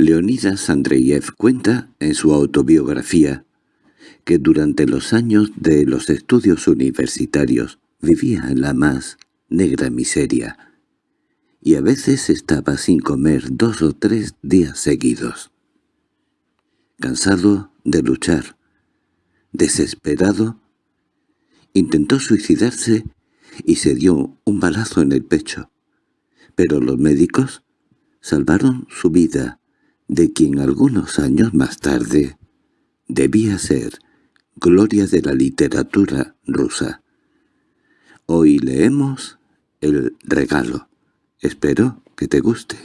Leonidas Andreyev cuenta en su autobiografía que durante los años de los estudios universitarios vivía en la más negra miseria, y a veces estaba sin comer dos o tres días seguidos. Cansado de luchar, desesperado, intentó suicidarse y se dio un balazo en el pecho. Pero los médicos salvaron su vida de quien algunos años más tarde debía ser gloria de la literatura rusa. Hoy leemos El regalo. Espero que te guste.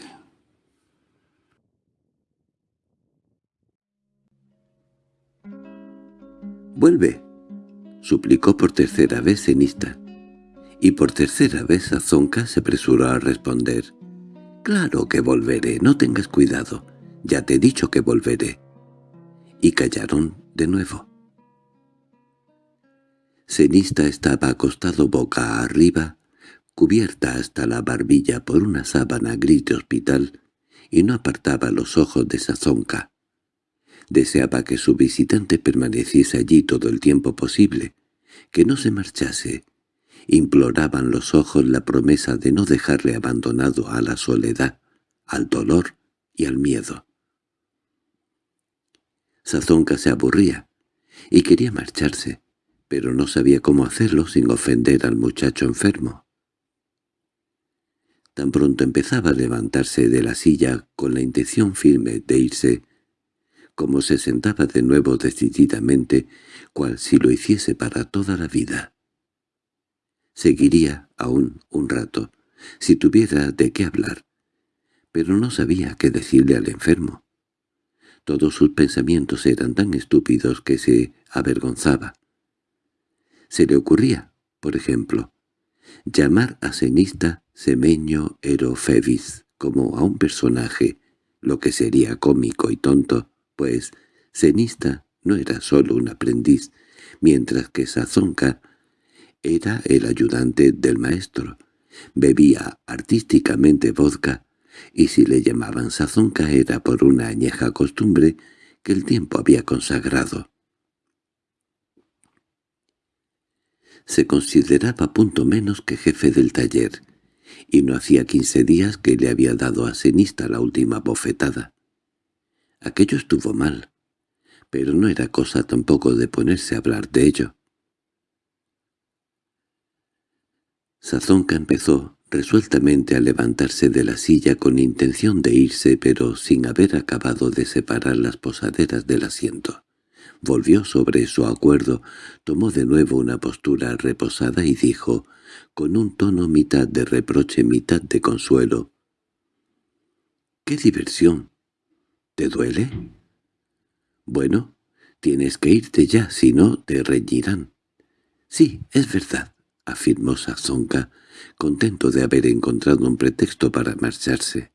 «Vuelve», suplicó por tercera vez Zenista. Y por tercera vez Azonka se apresuró a responder. «Claro que volveré, no tengas cuidado. Ya te he dicho que volveré». Y callaron de nuevo. Cenista estaba acostado boca arriba, cubierta hasta la barbilla por una sábana gris de hospital, y no apartaba los ojos de Sazonka. Deseaba que su visitante permaneciese allí todo el tiempo posible, que no se marchase. Imploraban los ojos la promesa de no dejarle abandonado a la soledad, al dolor y al miedo. Sazonka se aburría y quería marcharse, pero no sabía cómo hacerlo sin ofender al muchacho enfermo. Tan pronto empezaba a levantarse de la silla con la intención firme de irse, como se sentaba de nuevo decididamente, cual si lo hiciese para toda la vida. Seguiría aún un rato, si tuviera de qué hablar, pero no sabía qué decirle al enfermo. Todos sus pensamientos eran tan estúpidos que se avergonzaba. Se le ocurría, por ejemplo, llamar a Cenista Semeño Erofevis como a un personaje, lo que sería cómico y tonto, pues Cenista no era solo un aprendiz, mientras que Sazonka era el ayudante del maestro. Bebía artísticamente vodka, y si le llamaban Sazonka era por una añeja costumbre que el tiempo había consagrado. se consideraba punto menos que jefe del taller, y no hacía quince días que le había dado a Senista la última bofetada. Aquello estuvo mal, pero no era cosa tampoco de ponerse a hablar de ello. Sazonka empezó resueltamente a levantarse de la silla con intención de irse, pero sin haber acabado de separar las posaderas del asiento. Volvió sobre su acuerdo, tomó de nuevo una postura reposada y dijo, con un tono mitad de reproche, mitad de consuelo, —¡Qué diversión! ¿Te duele? Bueno, tienes que irte ya, si no te reñirán. —Sí, es verdad —afirmó Sazonka, contento de haber encontrado un pretexto para marcharse.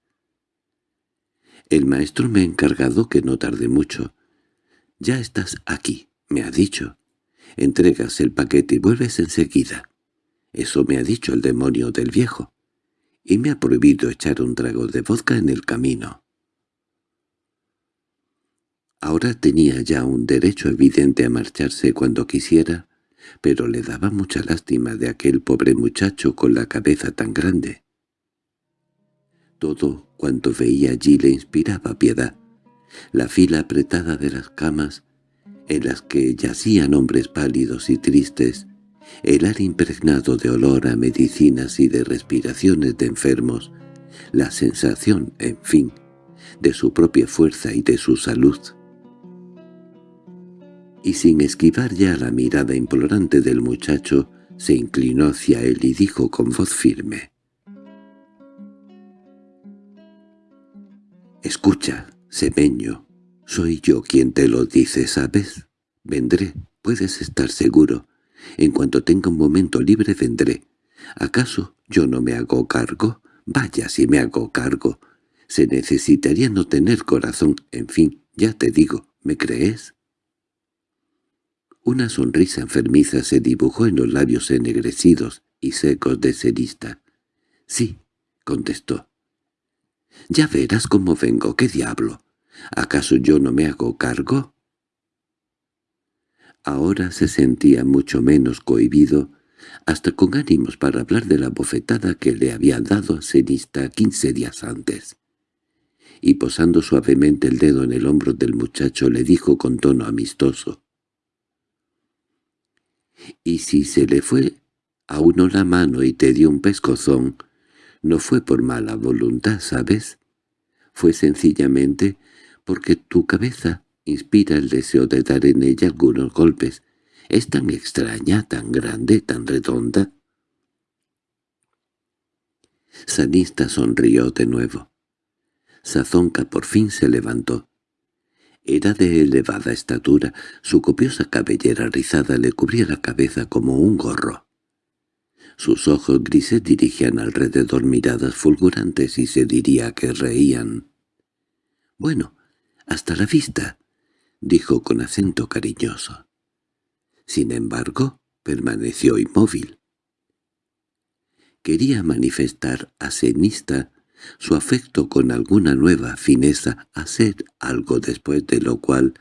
El maestro me ha encargado que no tarde mucho. «Ya estás aquí», me ha dicho. «Entregas el paquete y vuelves enseguida». Eso me ha dicho el demonio del viejo. Y me ha prohibido echar un trago de vodka en el camino. Ahora tenía ya un derecho evidente a marcharse cuando quisiera, pero le daba mucha lástima de aquel pobre muchacho con la cabeza tan grande. Todo cuanto veía allí le inspiraba piedad, la fila apretada de las camas, en las que yacían hombres pálidos y tristes, el aire impregnado de olor a medicinas y de respiraciones de enfermos, la sensación, en fin, de su propia fuerza y de su salud. Y sin esquivar ya la mirada implorante del muchacho, se inclinó hacia él y dijo con voz firme. «Escucha, Semeño, soy yo quien te lo dice, ¿sabes? Vendré, puedes estar seguro. En cuanto tenga un momento libre vendré. ¿Acaso yo no me hago cargo? Vaya si me hago cargo. Se necesitaría no tener corazón. En fin, ya te digo, ¿me crees? Una sonrisa enfermiza se dibujó en los labios ennegrecidos y secos de Cerista. —Sí —contestó. —Ya verás cómo vengo, qué diablo. ¿Acaso yo no me hago cargo? Ahora se sentía mucho menos cohibido, hasta con ánimos para hablar de la bofetada que le había dado a Cenista quince días antes. Y posando suavemente el dedo en el hombro del muchacho le dijo con tono amistoso. «Y si se le fue a uno la mano y te dio un pescozón, no fue por mala voluntad, ¿sabes? Fue sencillamente porque tu cabeza inspira el deseo de dar en ella algunos golpes. Es tan extraña, tan grande, tan redonda. Sanista sonrió de nuevo. Sazonca por fin se levantó. Era de elevada estatura, su copiosa cabellera rizada le cubría la cabeza como un gorro. Sus ojos grises dirigían alrededor miradas fulgurantes y se diría que reían. «Bueno, hasta la vista», dijo con acento cariñoso. Sin embargo, permaneció inmóvil. Quería manifestar a Cenista su afecto con alguna nueva fineza, hacer algo después de lo cual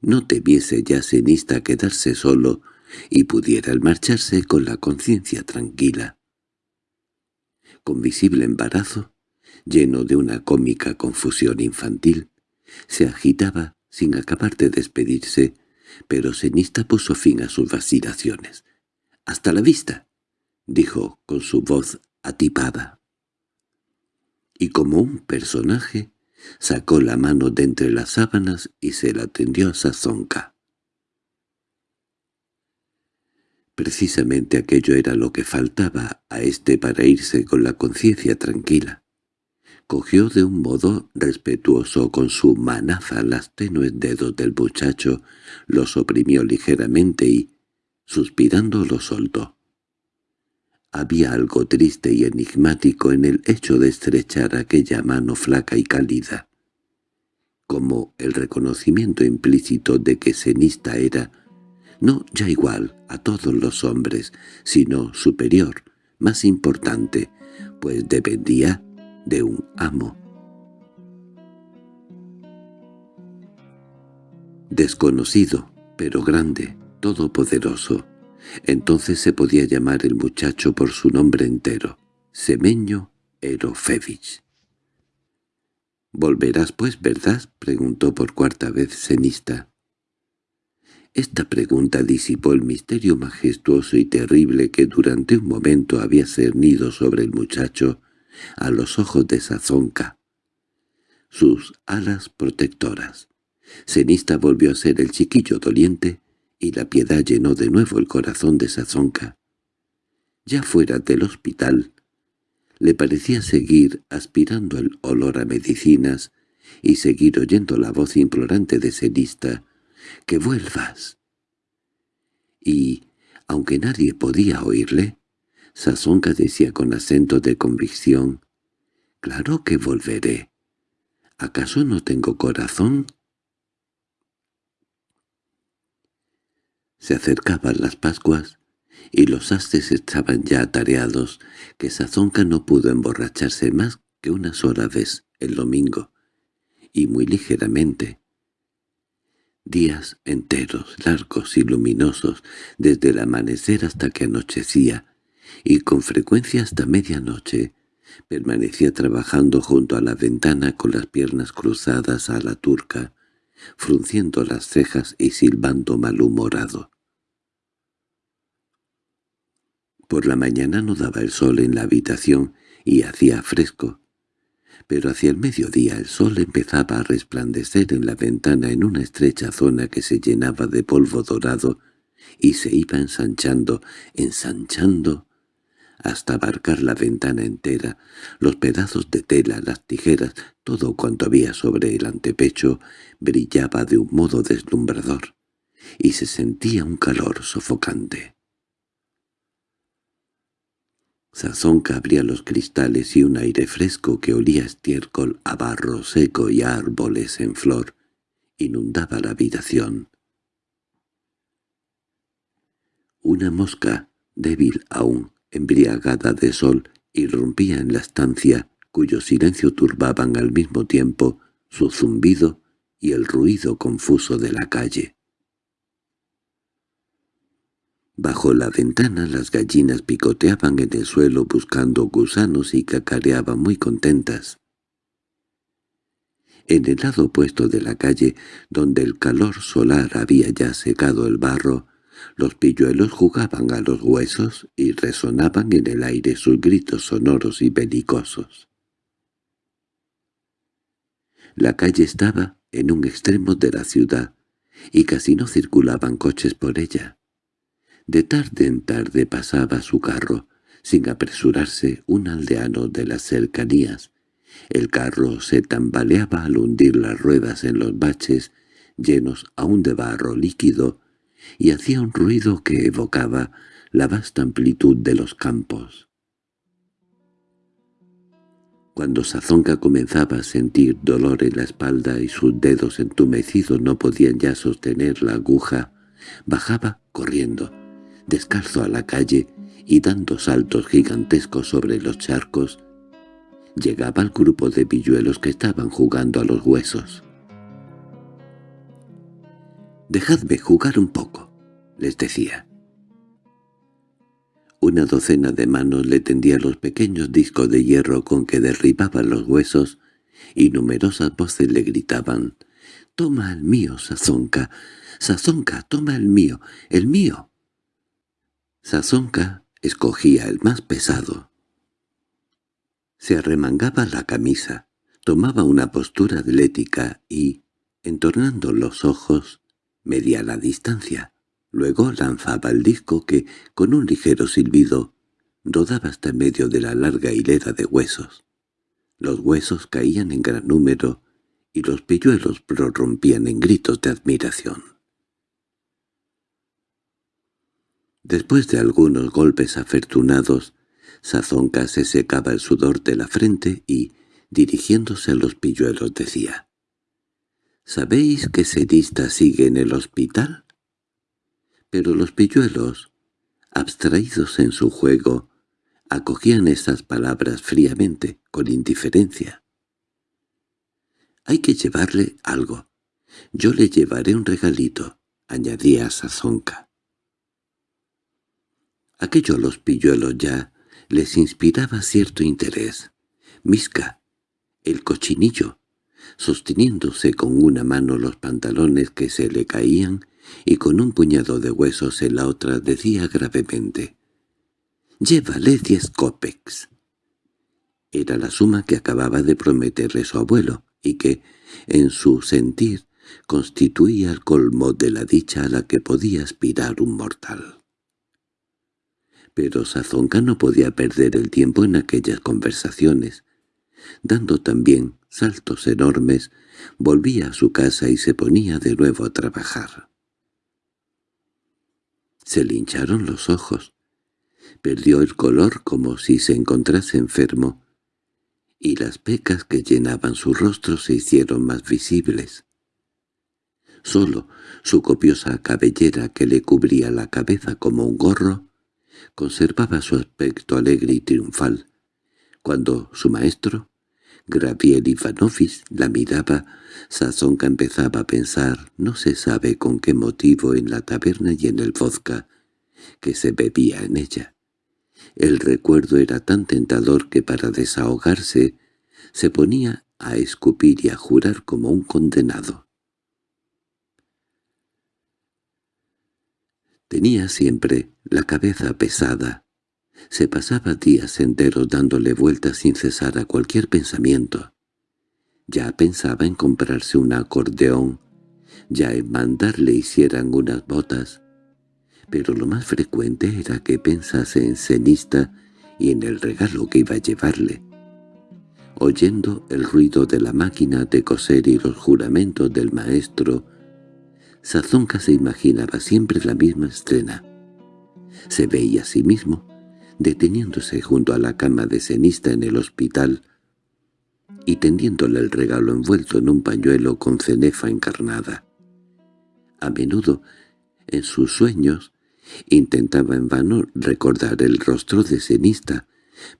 no tebiese ya Cenista quedarse solo y pudiera marcharse con la conciencia tranquila. Con visible embarazo, lleno de una cómica confusión infantil, se agitaba sin acabar de despedirse, pero Cenista puso fin a sus vacilaciones. «¡Hasta la vista!» dijo con su voz atipada. Y como un personaje, sacó la mano de entre las sábanas y se la tendió a Sazonca. Precisamente aquello era lo que faltaba a éste para irse con la conciencia tranquila cogió de un modo respetuoso con su manaza las tenues dedos del muchacho, los oprimió ligeramente y, suspirando, lo soltó. Había algo triste y enigmático en el hecho de estrechar aquella mano flaca y cálida, como el reconocimiento implícito de que Cenista era, no ya igual a todos los hombres, sino superior, más importante, pues dependía de un amo. Desconocido, pero grande, todopoderoso. Entonces se podía llamar el muchacho por su nombre entero, Semeño Erofevich. —¿Volverás pues, verdad? —preguntó por cuarta vez Cenista. Esta pregunta disipó el misterio majestuoso y terrible que durante un momento había cernido sobre el muchacho a los ojos de Sazonka. Sus alas protectoras. Cenista volvió a ser el chiquillo doliente y la piedad llenó de nuevo el corazón de Sazonka. Ya fuera del hospital, le parecía seguir aspirando el olor a medicinas y seguir oyendo la voz implorante de Cenista, «¡Que vuelvas!». Y, aunque nadie podía oírle, Sazonka decía con acento de convicción, «Claro que volveré. ¿Acaso no tengo corazón?» Se acercaban las Pascuas y los astes estaban ya atareados, que Sazonka no pudo emborracharse más que una sola vez, el domingo, y muy ligeramente. Días enteros, largos y luminosos, desde el amanecer hasta que anochecía, y con frecuencia hasta medianoche permanecía trabajando junto a la ventana con las piernas cruzadas a la turca, frunciendo las cejas y silbando malhumorado. Por la mañana no daba el sol en la habitación y hacía fresco, pero hacia el mediodía el sol empezaba a resplandecer en la ventana en una estrecha zona que se llenaba de polvo dorado y se iba ensanchando, ensanchando, hasta abarcar la ventana entera, los pedazos de tela, las tijeras, todo cuanto había sobre el antepecho brillaba de un modo deslumbrador, y se sentía un calor sofocante. Sazonca abría los cristales y un aire fresco que olía a estiércol, a barro seco y a árboles en flor inundaba la habitación. Una mosca, débil aún, embriagada de sol, irrumpía en la estancia, cuyo silencio turbaban al mismo tiempo su zumbido y el ruido confuso de la calle. Bajo la ventana las gallinas picoteaban en el suelo buscando gusanos y cacareaban muy contentas. En el lado opuesto de la calle, donde el calor solar había ya secado el barro, los pilluelos jugaban a los huesos y resonaban en el aire sus gritos sonoros y belicosos. La calle estaba en un extremo de la ciudad, y casi no circulaban coches por ella. De tarde en tarde pasaba su carro, sin apresurarse, un aldeano de las cercanías. El carro se tambaleaba al hundir las ruedas en los baches, llenos aún de barro líquido, y hacía un ruido que evocaba la vasta amplitud de los campos. Cuando Sazonka comenzaba a sentir dolor en la espalda y sus dedos entumecidos no podían ya sostener la aguja, bajaba corriendo, descalzo a la calle y dando saltos gigantescos sobre los charcos, llegaba al grupo de pilluelos que estaban jugando a los huesos. «Dejadme jugar un poco», les decía. Una docena de manos le tendía los pequeños discos de hierro con que derribaban los huesos, y numerosas voces le gritaban, «¡Toma el mío, Sazonka! ¡Sazonka, toma el mío! ¡El mío!» Sazonka escogía el más pesado. Se arremangaba la camisa, tomaba una postura atlética y, entornando los ojos, medía la distancia. Luego lanzaba el disco que, con un ligero silbido, rodaba hasta en medio de la larga hilera de huesos. Los huesos caían en gran número y los pilluelos prorrumpían en gritos de admiración. Después de algunos golpes afortunados, Sazonca se secaba el sudor de la frente y, dirigiéndose a los pilluelos, decía —¿Sabéis que Serista sigue en el hospital? Pero los pilluelos, abstraídos en su juego, acogían estas palabras fríamente, con indiferencia. «Hay que llevarle algo. Yo le llevaré un regalito», añadía Sazonca. Aquello a los pilluelos ya les inspiraba cierto interés. Misca, el cochinillo, sosteniéndose con una mano los pantalones que se le caían y con un puñado de huesos en la otra decía gravemente «Llévale diez copex». Era la suma que acababa de prometerle su abuelo y que, en su sentir, constituía el colmo de la dicha a la que podía aspirar un mortal. Pero Sazonka no podía perder el tiempo en aquellas conversaciones, dando también saltos enormes, volvía a su casa y se ponía de nuevo a trabajar. Se le hincharon los ojos, perdió el color como si se encontrase enfermo, y las pecas que llenaban su rostro se hicieron más visibles. Solo su copiosa cabellera que le cubría la cabeza como un gorro conservaba su aspecto alegre y triunfal. Cuando su maestro, Graviel Ivanovich la miraba, Sazonka empezaba a pensar, no se sabe con qué motivo, en la taberna y en el vodka que se bebía en ella. El recuerdo era tan tentador que para desahogarse se ponía a escupir y a jurar como un condenado. Tenía siempre la cabeza pesada, se pasaba días enteros dándole vueltas sin cesar a cualquier pensamiento. Ya pensaba en comprarse un acordeón, ya en mandarle hicieran unas botas, pero lo más frecuente era que pensase en cenista y en el regalo que iba a llevarle. Oyendo el ruido de la máquina de coser y los juramentos del maestro, Sazonca se imaginaba siempre la misma escena. Se veía a sí mismo, deteniéndose junto a la cama de cenista en el hospital y tendiéndole el regalo envuelto en un pañuelo con cenefa encarnada. A menudo, en sus sueños, intentaba en vano recordar el rostro de cenista,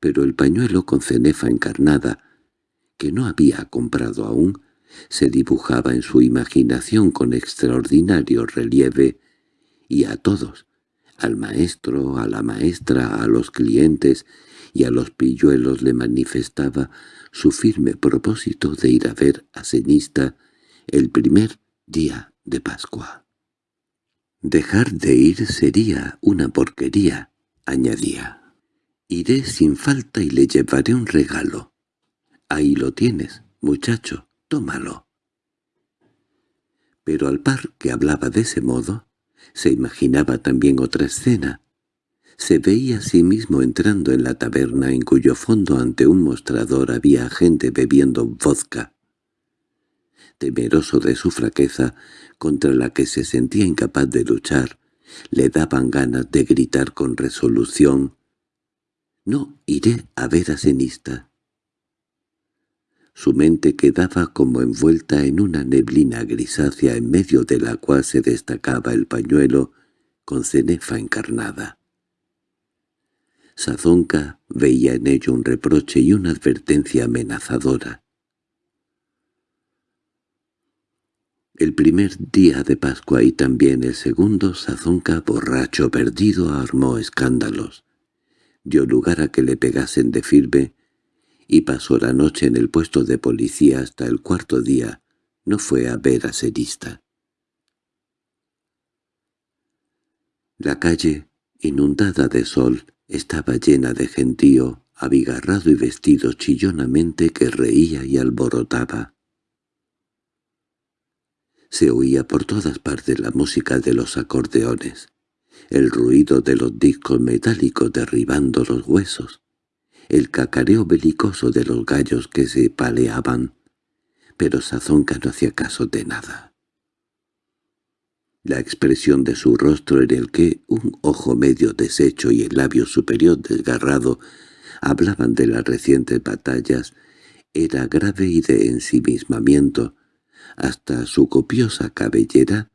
pero el pañuelo con cenefa encarnada, que no había comprado aún, se dibujaba en su imaginación con extraordinario relieve, y a todos, al maestro, a la maestra, a los clientes y a los pilluelos le manifestaba su firme propósito de ir a ver a Cenista el primer día de Pascua. «Dejar de ir sería una porquería», añadía. «Iré sin falta y le llevaré un regalo. Ahí lo tienes, muchacho, tómalo». Pero al par que hablaba de ese modo, se imaginaba también otra escena. Se veía a sí mismo entrando en la taberna en cuyo fondo ante un mostrador había gente bebiendo vodka. Temeroso de su fraqueza, contra la que se sentía incapaz de luchar, le daban ganas de gritar con resolución «No iré a ver a Cenista». Su mente quedaba como envuelta en una neblina grisácea en medio de la cual se destacaba el pañuelo con cenefa encarnada. Sazonca veía en ello un reproche y una advertencia amenazadora. El primer día de Pascua y también el segundo, Sazonca, borracho perdido, armó escándalos. Dio lugar a que le pegasen de firme y pasó la noche en el puesto de policía hasta el cuarto día. No fue a ver a Serista. La calle, inundada de sol, estaba llena de gentío, abigarrado y vestido chillonamente que reía y alborotaba. Se oía por todas partes la música de los acordeones, el ruido de los discos metálicos derribando los huesos, el cacareo belicoso de los gallos que se paleaban, pero Sazonca no hacía caso de nada. La expresión de su rostro en el que un ojo medio deshecho y el labio superior desgarrado hablaban de las recientes batallas era grave y de ensimismamiento, hasta su copiosa cabellera,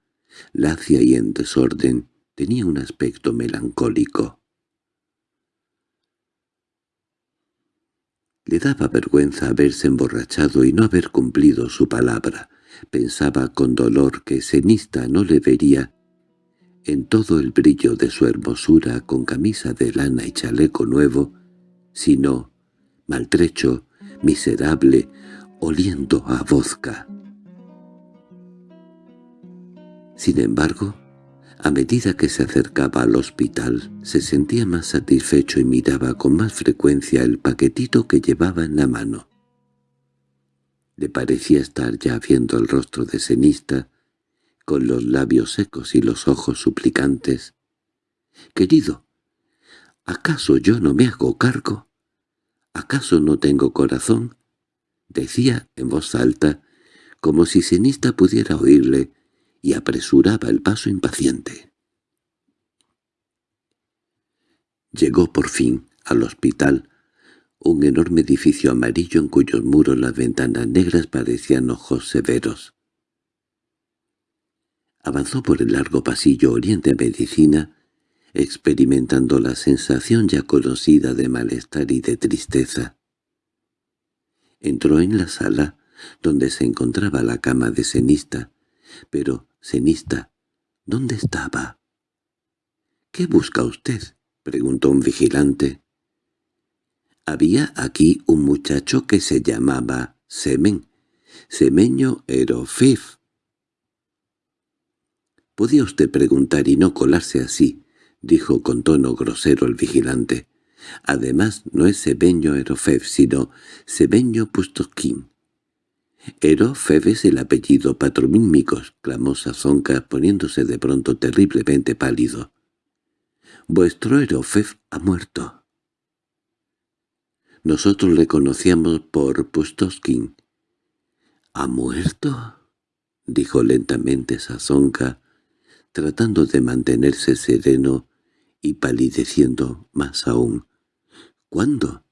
lacia y en desorden, tenía un aspecto melancólico. Le daba vergüenza haberse emborrachado y no haber cumplido su palabra. Pensaba con dolor que Cenista no le vería en todo el brillo de su hermosura con camisa de lana y chaleco nuevo, sino maltrecho, miserable, oliendo a vodka. Sin embargo, a medida que se acercaba al hospital, se sentía más satisfecho y miraba con más frecuencia el paquetito que llevaba en la mano. Le parecía estar ya viendo el rostro de Cenista, con los labios secos y los ojos suplicantes. «Querido, ¿acaso yo no me hago cargo? ¿Acaso no tengo corazón?» decía en voz alta, como si Cenista pudiera oírle, y apresuraba el paso impaciente. Llegó por fin al hospital, un enorme edificio amarillo en cuyos muros las ventanas negras parecían ojos severos. Avanzó por el largo pasillo oriente a medicina, experimentando la sensación ya conocida de malestar y de tristeza. Entró en la sala, donde se encontraba la cama de cenista, pero, cenista, ¿dónde estaba? —¿Qué busca usted? —preguntó un vigilante. Había aquí un muchacho que se llamaba Semen, Semeño Erofif. —Podía usted preguntar y no colarse así —dijo con tono grosero el vigilante. Además, no es Semeño Erofef, sino Semeño Pustoskin. —Erofef es el apellido patronímicos —clamó Sazonka poniéndose de pronto terriblemente pálido. —Vuestro Erofef ha muerto. Nosotros le conocíamos por Pustoskin. —¿Ha muerto? —dijo lentamente Sazonka, tratando de mantenerse sereno y palideciendo más aún. —¿Cuándo?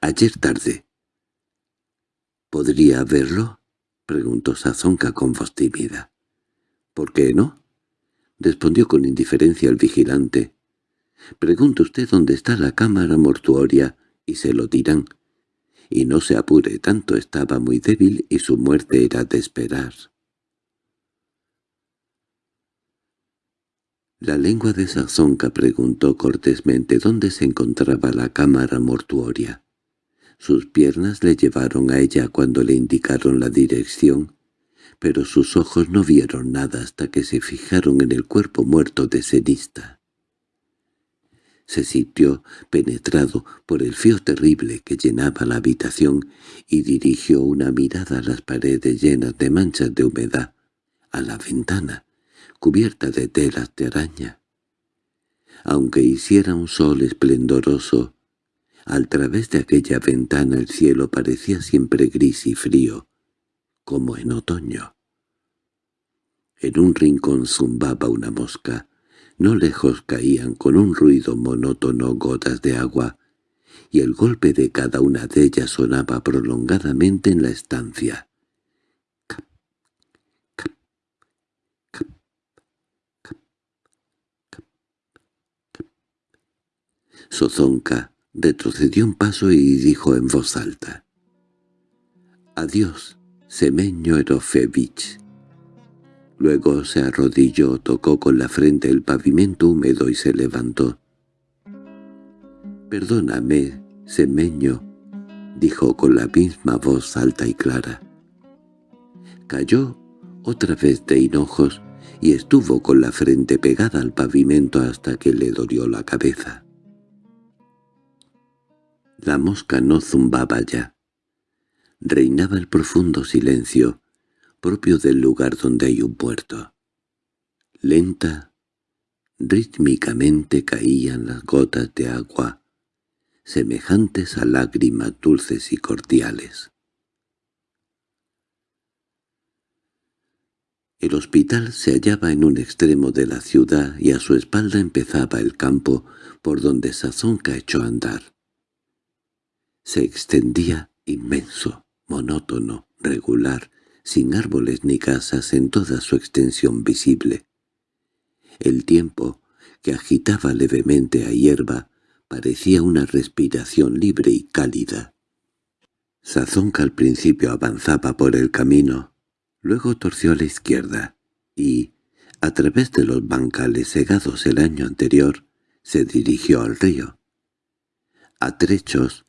—Ayer tarde. —¿Podría verlo? —preguntó Sazonka con voz tímida. —¿Por qué no? —respondió con indiferencia el vigilante. —Pregunte usted dónde está la cámara mortuoria y se lo dirán. y no se apure tanto, estaba muy débil y su muerte era de esperar. La lengua de Sazonka preguntó cortésmente dónde se encontraba la cámara mortuoria. Sus piernas le llevaron a ella cuando le indicaron la dirección, pero sus ojos no vieron nada hasta que se fijaron en el cuerpo muerto de Cenista. Se sintió penetrado por el frío terrible que llenaba la habitación y dirigió una mirada a las paredes llenas de manchas de humedad, a la ventana, cubierta de telas de araña. Aunque hiciera un sol esplendoroso, al través de aquella ventana el cielo parecía siempre gris y frío, como en otoño. En un rincón zumbaba una mosca, no lejos caían con un ruido monótono gotas de agua, y el golpe de cada una de ellas sonaba prolongadamente en la estancia. Sozonka retrocedió un paso y dijo en voz alta. «Adiós, Semeño Erofevich». Luego se arrodilló, tocó con la frente el pavimento húmedo y se levantó. «Perdóname, Semeño», dijo con la misma voz alta y clara. Cayó otra vez de hinojos y estuvo con la frente pegada al pavimento hasta que le dolió la cabeza. La mosca no zumbaba ya. Reinaba el profundo silencio, propio del lugar donde hay un puerto. Lenta, rítmicamente caían las gotas de agua, semejantes a lágrimas dulces y cordiales. El hospital se hallaba en un extremo de la ciudad y a su espalda empezaba el campo por donde Sazonka echó a andar se extendía inmenso, monótono, regular, sin árboles ni casas en toda su extensión visible. El tiempo, que agitaba levemente a hierba, parecía una respiración libre y cálida. Sazonca al principio avanzaba por el camino, luego torció a la izquierda, y, a través de los bancales segados el año anterior, se dirigió al río. A trechos,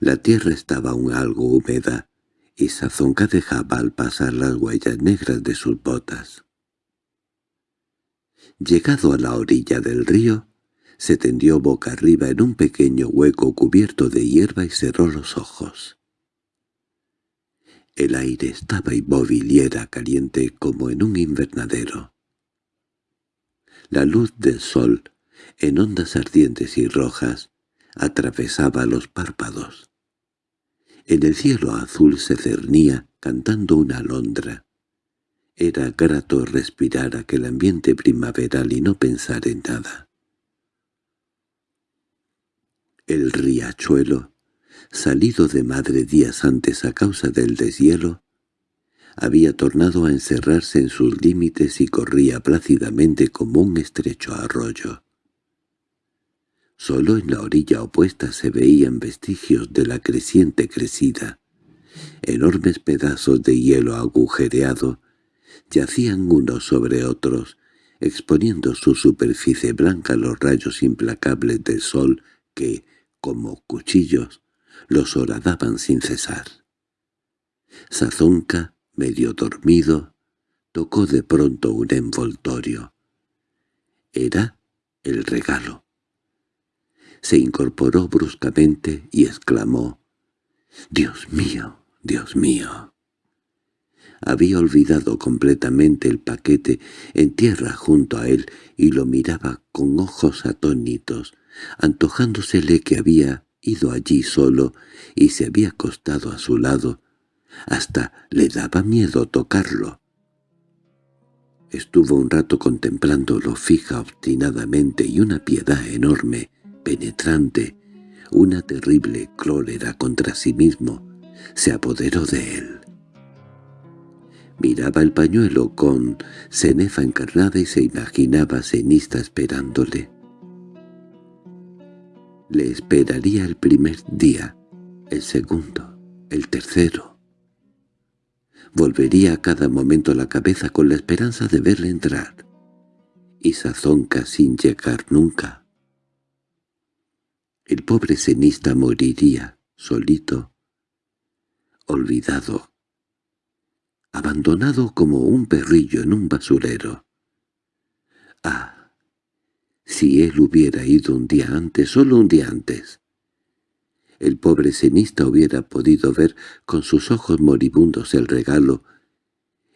la tierra estaba aún algo húmeda, y Sazonka dejaba al pasar las huellas negras de sus botas. Llegado a la orilla del río, se tendió boca arriba en un pequeño hueco cubierto de hierba y cerró los ojos. El aire estaba inmóvil y era caliente como en un invernadero. La luz del sol, en ondas ardientes y rojas, atravesaba los párpados. En el cielo azul se cernía, cantando una alondra. Era grato respirar aquel ambiente primaveral y no pensar en nada. El riachuelo, salido de madre días antes a causa del deshielo, había tornado a encerrarse en sus límites y corría plácidamente como un estrecho arroyo. Solo en la orilla opuesta se veían vestigios de la creciente crecida. Enormes pedazos de hielo agujereado yacían unos sobre otros, exponiendo su superficie blanca a los rayos implacables del sol que, como cuchillos, los horadaban sin cesar. Sazonca, medio dormido, tocó de pronto un envoltorio. Era el regalo se incorporó bruscamente y exclamó, «¡Dios mío! ¡Dios mío!». Había olvidado completamente el paquete en tierra junto a él y lo miraba con ojos atónitos, antojándosele que había ido allí solo y se había acostado a su lado. Hasta le daba miedo tocarlo. Estuvo un rato contemplándolo fija obstinadamente y una piedad enorme penetrante, una terrible cólera contra sí mismo, se apoderó de él. Miraba el pañuelo con cenefa encarnada y se imaginaba cenista esperándole. Le esperaría el primer día, el segundo, el tercero. Volvería a cada momento la cabeza con la esperanza de verle entrar, y Sazonca sin llegar nunca. El pobre cenista moriría, solito, olvidado, abandonado como un perrillo en un basurero. Ah, si él hubiera ido un día antes, solo un día antes. El pobre cenista hubiera podido ver con sus ojos moribundos el regalo,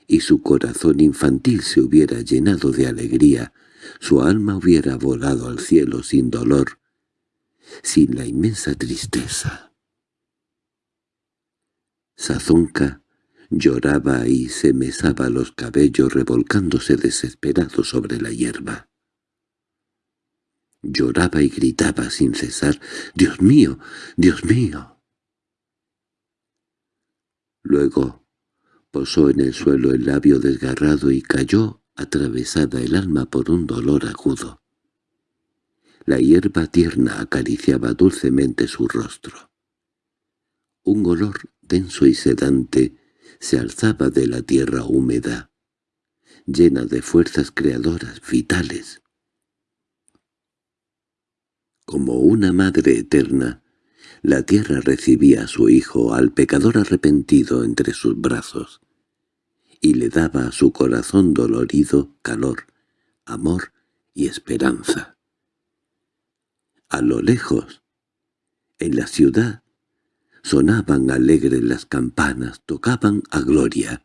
y su corazón infantil se hubiera llenado de alegría, su alma hubiera volado al cielo sin dolor, sin la inmensa tristeza. Sazonca lloraba y se mesaba los cabellos revolcándose desesperado sobre la hierba. Lloraba y gritaba sin cesar, «¡Dios mío! ¡Dios mío!». Luego posó en el suelo el labio desgarrado y cayó atravesada el alma por un dolor agudo. La hierba tierna acariciaba dulcemente su rostro. Un olor denso y sedante se alzaba de la tierra húmeda, llena de fuerzas creadoras vitales. Como una madre eterna, la tierra recibía a su hijo, al pecador arrepentido, entre sus brazos, y le daba a su corazón dolorido calor, amor y esperanza. A lo lejos, en la ciudad, Sonaban alegres las campanas, tocaban a gloria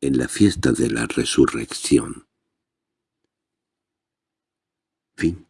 en la fiesta de la resurrección. Fin